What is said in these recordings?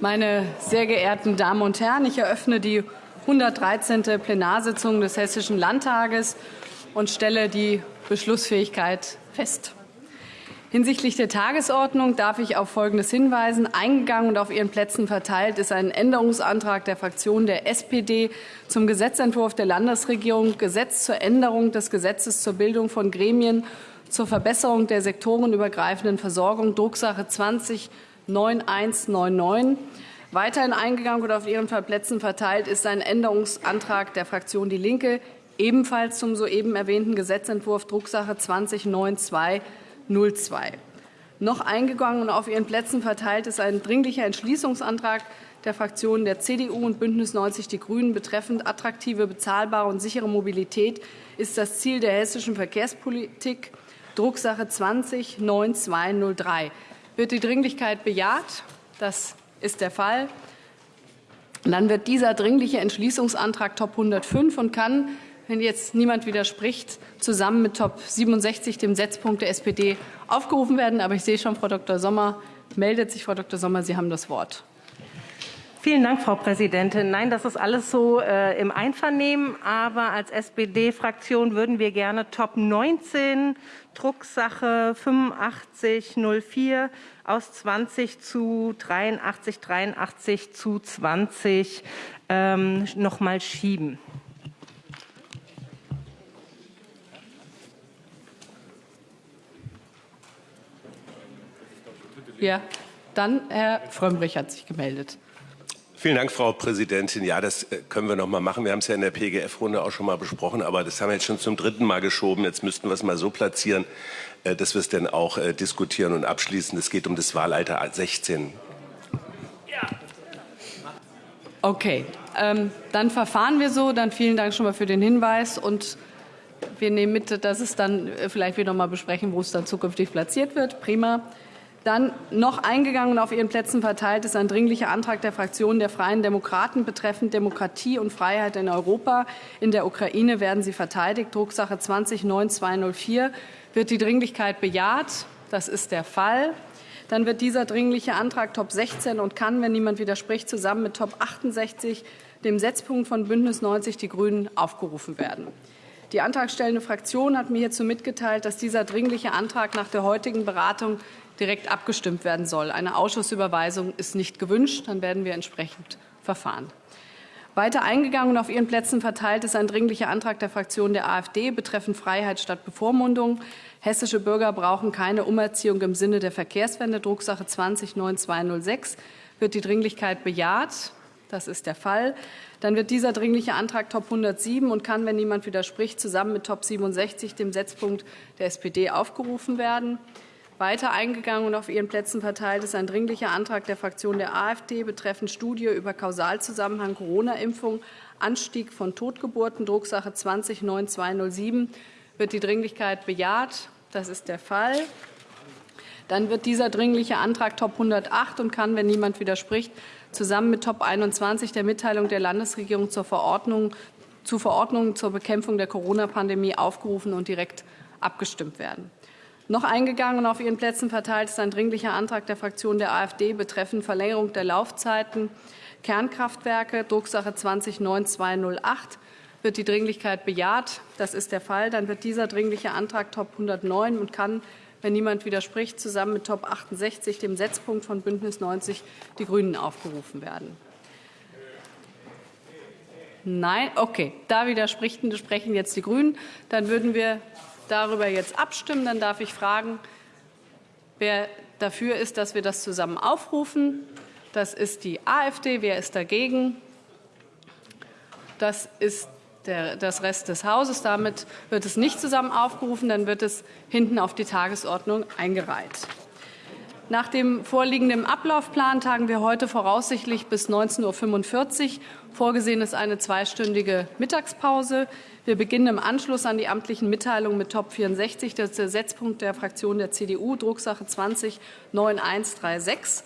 Meine sehr geehrten Damen und Herren, ich eröffne die 113. Plenarsitzung des Hessischen Landtages und stelle die Beschlussfähigkeit fest. Hinsichtlich der Tagesordnung darf ich auf Folgendes hinweisen. Eingegangen und auf Ihren Plätzen verteilt ist ein Änderungsantrag der Fraktion der SPD zum Gesetzentwurf der Landesregierung Gesetz zur Änderung des Gesetzes zur Bildung von Gremien zur Verbesserung der sektorenübergreifenden Versorgung, Drucksache 20 9199. Weiterhin eingegangen und auf Ihren Plätzen verteilt ist ein Änderungsantrag der Fraktion Die Linke, ebenfalls zum soeben erwähnten Gesetzentwurf Drucksache 209202. Noch eingegangen und auf Ihren Plätzen verteilt ist ein Dringlicher Entschließungsantrag der Fraktionen der CDU und BÜNDNIS 90 die GRÜNEN betreffend attraktive, bezahlbare und sichere Mobilität ist das Ziel der hessischen Verkehrspolitik, Drucksache 20 9203. Wird die Dringlichkeit bejaht? Das ist der Fall. Dann wird dieser Dringliche Entschließungsantrag Top 105 und kann, wenn jetzt niemand widerspricht, zusammen mit Top 67, dem Setzpunkt der SPD, aufgerufen werden. Aber ich sehe schon, Frau Dr. Sommer meldet sich. Frau Dr. Sommer, Sie haben das Wort. Vielen Dank, Frau Präsidentin. Nein, das ist alles so äh, im Einvernehmen. Aber als SPD-Fraktion würden wir gerne Top 19, Drucksache 8504 aus 20 zu 83, 83 zu 20 ähm, noch mal schieben. Ja, dann Herr Frömmrich hat sich gemeldet. Vielen Dank, Frau Präsidentin. Ja, das äh, können wir noch mal machen. Wir haben es ja in der PGF-Runde auch schon mal besprochen, aber das haben wir jetzt schon zum dritten Mal geschoben. Jetzt müssten wir es mal so platzieren, äh, dass wir es dann auch äh, diskutieren und abschließen. Es geht um das Wahlalter 16. Ja. Okay, ähm, dann verfahren wir so. Dann vielen Dank schon mal für den Hinweis und wir nehmen mit, dass es dann vielleicht wieder mal besprechen, wo es dann zukünftig platziert wird. Prima. Dann noch eingegangen und auf Ihren Plätzen verteilt ist ein dringlicher Antrag der Fraktion der Freien Demokraten betreffend Demokratie und Freiheit in Europa. In der Ukraine werden sie verteidigt. Drucksache 20 9204. Wird die Dringlichkeit bejaht? Das ist der Fall. Dann wird dieser dringliche Antrag Top 16 und kann, wenn niemand widerspricht, zusammen mit Top 68, dem Setzpunkt von Bündnis 90 Die Grünen, aufgerufen werden. Die antragstellende Fraktion hat mir hierzu mitgeteilt, dass dieser dringliche Antrag nach der heutigen Beratung direkt abgestimmt werden soll. Eine Ausschussüberweisung ist nicht gewünscht. Dann werden wir entsprechend verfahren. Weiter eingegangen und auf Ihren Plätzen verteilt ist ein dringlicher Antrag der Fraktion der AfD betreffend Freiheit statt Bevormundung. Hessische Bürger brauchen keine Umerziehung im Sinne der Verkehrswende. Drucksache 209206. Wird die Dringlichkeit bejaht? Das ist der Fall. Dann wird dieser dringliche Antrag Top 107 und kann, wenn niemand widerspricht, zusammen mit Top 67, dem Setzpunkt der SPD, aufgerufen werden. Weiter eingegangen und auf Ihren Plätzen verteilt ist ein dringlicher Antrag der Fraktion der AfD betreffend Studie über Kausalzusammenhang Corona-Impfung, Anstieg von Totgeburten, Drucksache 20 9207. Wird die Dringlichkeit bejaht? Das ist der Fall. Dann wird dieser dringliche Antrag Top 108 und kann, wenn niemand widerspricht, zusammen mit Top 21 der Mitteilung der Landesregierung zur Verordnung, zu Verordnungen zur Bekämpfung der Corona-Pandemie aufgerufen und direkt abgestimmt werden. Noch eingegangen und auf Ihren Plätzen verteilt ist ein dringlicher Antrag der Fraktion der AfD betreffend Verlängerung der Laufzeiten Kernkraftwerke, Drucksache 209208. Wird die Dringlichkeit bejaht? Das ist der Fall. Dann wird dieser dringliche Antrag Top 109 und kann, wenn niemand widerspricht, zusammen mit Top 68, dem Setzpunkt von Bündnis 90, die Grünen aufgerufen werden. Nein, okay. Da widersprechen jetzt die Grünen. Dann würden wir darüber jetzt abstimmen. Dann darf ich fragen, wer dafür ist, dass wir das zusammen aufrufen. Das ist die AfD. Wer ist dagegen? Das ist der, das Rest des Hauses. Damit wird es nicht zusammen aufgerufen. Dann wird es hinten auf die Tagesordnung eingereiht. Nach dem vorliegenden Ablaufplan tagen wir heute voraussichtlich bis 19.45 Uhr. Vorgesehen ist eine zweistündige Mittagspause. Wir beginnen im Anschluss an die amtlichen Mitteilungen mit Top 64. Das ist der Setzpunkt der Fraktion der CDU, Drucksache 20 9136.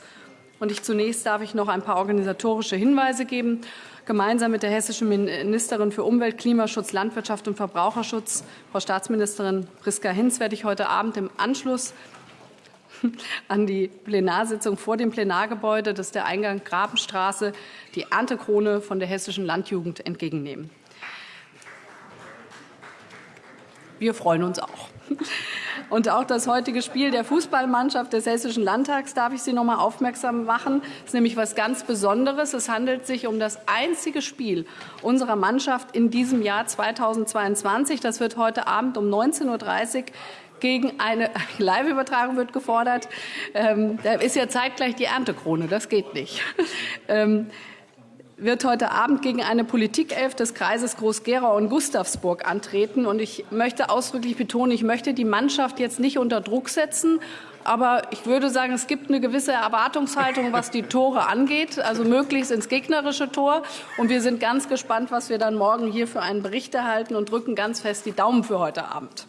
Und ich zunächst darf ich noch ein paar organisatorische Hinweise geben. Gemeinsam mit der hessischen Ministerin für Umwelt, Klimaschutz, Landwirtschaft und Verbraucherschutz, Frau Staatsministerin Priska Hinz, werde ich heute Abend im Anschluss an die Plenarsitzung vor dem Plenargebäude, das ist der Eingang Grabenstraße, die Erntekrone von der Hessischen Landjugend entgegennehmen. Wir freuen uns auch. Und auch das heutige Spiel der Fußballmannschaft des Hessischen Landtags darf ich Sie noch mal aufmerksam machen. Das ist nämlich was ganz Besonderes. Es handelt sich um das einzige Spiel unserer Mannschaft in diesem Jahr 2022. Das wird heute Abend um 19.30 Uhr gegen eine Live-Übertragung wird gefordert. Ähm, da ist ja zeitgleich die Erntekrone. Das geht nicht. Ähm, wird heute Abend gegen eine Politikelf des Kreises Groß-Gerau und Gustavsburg antreten. Und ich möchte ausdrücklich betonen, ich möchte die Mannschaft jetzt nicht unter Druck setzen. Aber ich würde sagen, es gibt eine gewisse Erwartungshaltung, was die Tore angeht, also möglichst ins gegnerische Tor. Und wir sind ganz gespannt, was wir dann morgen hier für einen Bericht erhalten und drücken ganz fest die Daumen für heute Abend.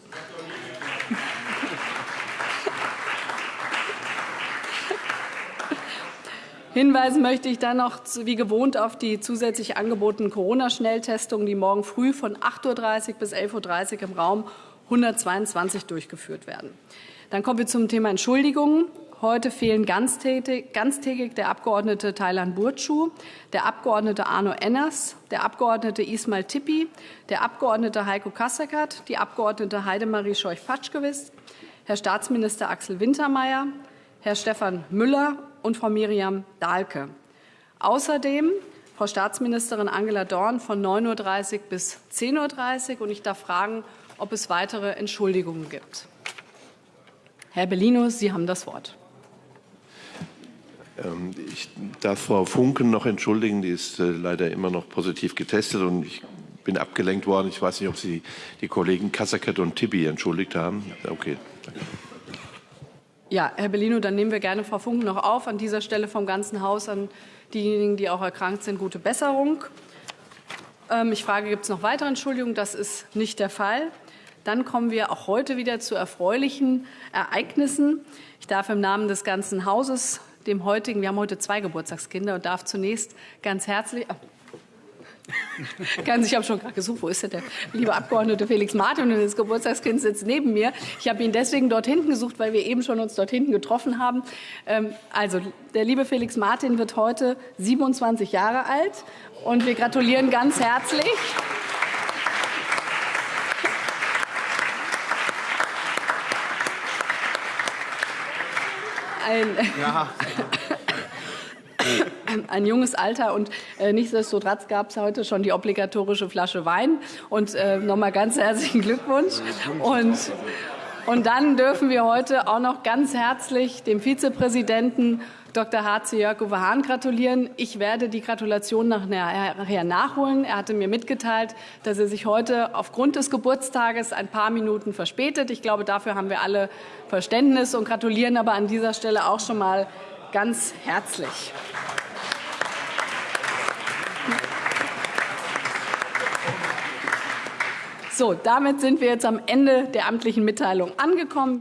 Hinweisen möchte ich dann noch wie gewohnt auf die zusätzlich angebotenen Corona-Schnelltestungen, die morgen früh von 8.30 Uhr bis 11.30 Uhr im Raum 122 durchgeführt werden. Dann kommen wir zum Thema Entschuldigungen. Heute fehlen ganztägig, der Abgeordnete Thailand Burcu, der Abgeordnete Arno Enners, der Abgeordnete Ismail Tippi, der Abgeordnete Heiko Kasseckert, die Abgeordnete Heidemarie Scheuch-Patschkewitz, Herr Staatsminister Axel Wintermeyer, Herr Stefan Müller und Frau Miriam Dahlke. Außerdem Frau Staatsministerin Angela Dorn von 9.30 Uhr bis 10.30 Uhr. Und ich darf fragen, ob es weitere Entschuldigungen gibt. Herr Bellino, Sie haben das Wort. Ähm, ich darf Frau Funken noch entschuldigen, die ist äh, leider immer noch positiv getestet und ich bin abgelenkt worden. Ich weiß nicht, ob Sie die Kollegen Kassaket und Tibi entschuldigt haben. Okay. Danke. Ja, Herr Bellino, dann nehmen wir gerne Frau Funken noch auf. An dieser Stelle vom ganzen Haus an diejenigen, die auch erkrankt sind, gute Besserung. Ähm, ich frage, gibt es noch weitere Entschuldigungen? Das ist nicht der Fall. Dann kommen wir auch heute wieder zu erfreulichen Ereignissen. Ich darf im Namen des ganzen Hauses dem heutigen, wir haben heute zwei Geburtstagskinder und darf zunächst ganz herzlich, Ganz, ich habe schon gerade gesucht, wo ist denn der liebe Abgeordnete Felix Martin und das Geburtstagskind sitzt neben mir. Ich habe ihn deswegen dort hinten gesucht, weil wir eben schon uns dort hinten getroffen haben. Ähm, also, der liebe Felix Martin wird heute 27 Jahre alt und wir gratulieren ganz herzlich. Ein, ja. ein junges Alter und äh, nichtsdestotrotz gab es heute schon die obligatorische Flasche Wein und äh, nochmal ganz herzlichen Glückwunsch und und dann dürfen wir heute auch noch ganz herzlich dem Vizepräsidenten Dr. H.C. Jörg-Uwe Hahn gratulieren. Ich werde die Gratulation nachher nachholen. Er hatte mir mitgeteilt, dass er sich heute aufgrund des Geburtstages ein paar Minuten verspätet. Ich glaube, dafür haben wir alle Verständnis und gratulieren aber an dieser Stelle auch schon mal ganz herzlich. So, damit sind wir jetzt am Ende der amtlichen Mitteilung angekommen.